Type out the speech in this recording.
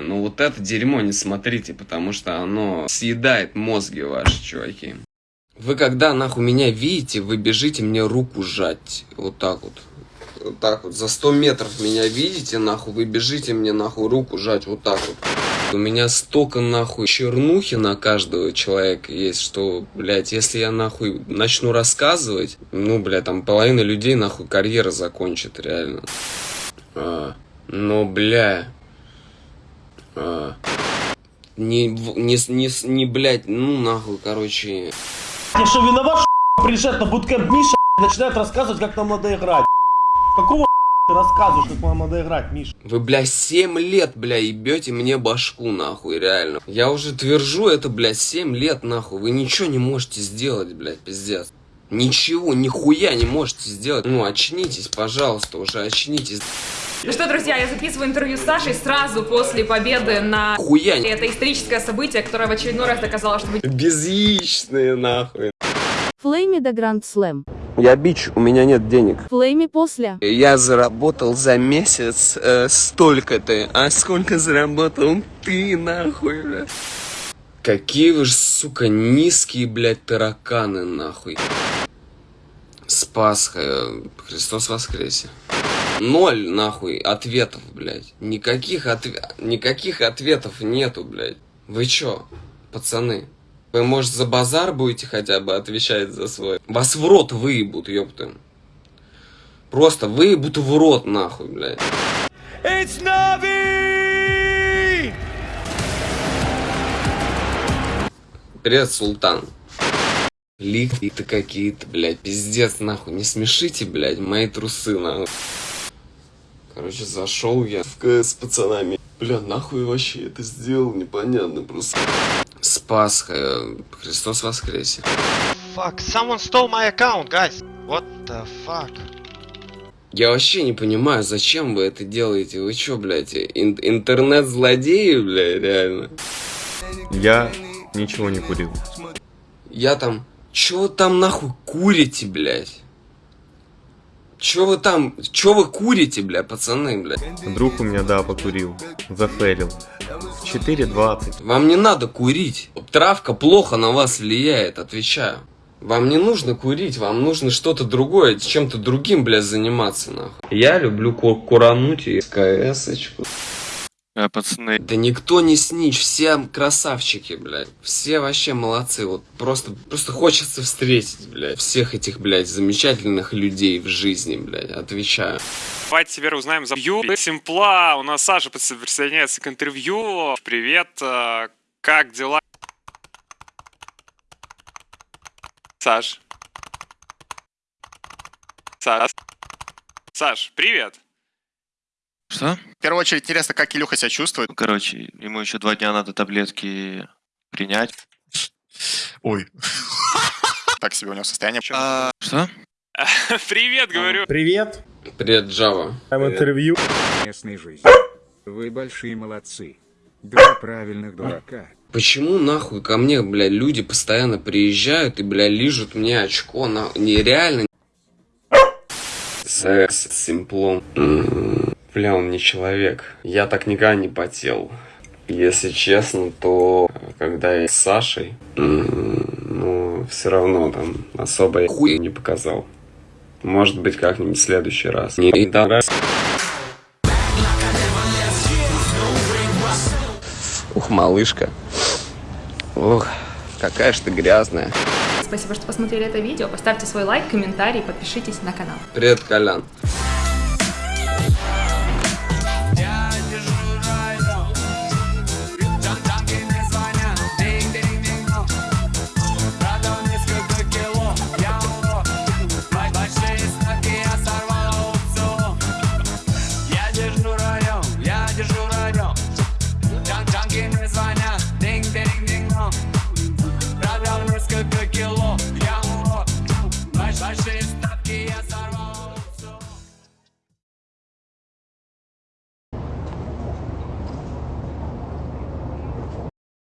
Ну вот это дерьмо не смотрите, потому что оно съедает мозги ваши, чуваки. Вы когда нахуй меня видите, вы бежите мне руку сжать. Вот так вот. Вот так вот. За 100 метров меня видите, нахуй, вы бежите мне нахуй руку сжать. Вот так вот. У меня столько нахуй чернухи на каждого человека есть, что, блядь, если я нахуй начну рассказывать, ну, блядь, там половина людей нахуй карьера закончит, реально. А, но, бля, а, не, не, не, не, блядь, ну, нахуй, короче, Я что, виноват, что приезжает на буткемп Миша начинает рассказывать, как нам надо играть? Какого ты рассказываешь, как нам надо играть, Миша? Вы, бля, 7 лет, бля, ебете мне башку, нахуй, реально. Я уже твержу это, бля, 7 лет, нахуй. Вы ничего не можете сделать, блядь, пиздец. Ничего, нихуя не можете сделать. Ну, очнитесь, пожалуйста, уже очнитесь. Ну что, друзья, я записываю интервью с Сашей сразу после победы на... Хуя Это историческое событие, которое в очередной раз доказало, что вы Безъяичные, нахуй. Флейми до Grand Slam. Я бич, у меня нет денег. Флейми после. Я заработал за месяц э, столько-то, а сколько заработал ты, нахуй, бля? Какие вы ж, сука, низкие, блядь, тараканы, нахуй. С Пасхой, э, Христос воскресе. Ноль, нахуй, ответов, блядь. Никаких, отве... Никаких ответов нету, блядь. Вы чё, пацаны? Вы, может, за базар будете хотя бы отвечать за свой? Вас в рот выебут, ёпта. Просто выебут в рот, нахуй, блядь. Привет, Султан. Лик-то какие-то, блядь, пиздец, нахуй. Не смешите, блядь, мои трусы, нахуй. Короче, зашел я в КС с пацанами. Бля, нахуй вообще это сделал, непонятно просто. С Пасхой, э, Христос воскресе. Fuck, someone stole my account, guys. What the fuck? Я вообще не понимаю, зачем вы это делаете? Вы чё, блядь, ин- интернет-злодеи, блядь, реально? Я ничего не курил. Я там... Чё вы там нахуй курите, блядь? Чё вы там... Чё вы курите, бля, пацаны, блядь? Друг у меня, да, покурил. Зафейлил. 4.20. Вам не надо курить. Травка плохо на вас влияет, отвечаю. Вам не нужно курить, вам нужно что-то другое, чем-то другим, блядь, заниматься, нахуй. Я люблю ку- курануть и КС-очку. Э, пацаны, Да никто не снич, все красавчики, блядь. Все вообще молодцы. Вот просто, просто хочется встретить, блядь, всех этих, блядь, замечательных людей в жизни, блядь. Отвечаю. давайте теперь узнаем за Ю. Симпла. У нас Саша присоединяется к интервью. Привет, э, как дела? Саш. Саш. Саш, привет. Что? В первую очередь интересно, как Илюха себя чувствует. Ну, короче, ему еще два дня надо таблетки принять. Ой. Так себе у него состояние. А, что? Привет, говорю. Привет. Привет, Джава. Там интервью. местной жизни. Вы большие молодцы. Два правильных дурака. Почему нахуй ко мне, бля, люди постоянно приезжают и, бля, лижут мне очко, на... Нереально. Секс с симплом. Бля, он не человек. Я так никогда не потел. Если честно, то когда я с Сашей, ну, все равно там особо я хуй не показал. Может быть, как-нибудь в следующий раз. Не раз. Ух, малышка. Ух, какая ж ты грязная. Спасибо, что посмотрели это видео. Поставьте свой лайк, комментарий, подпишитесь на канал. Привет, Колян. está que essa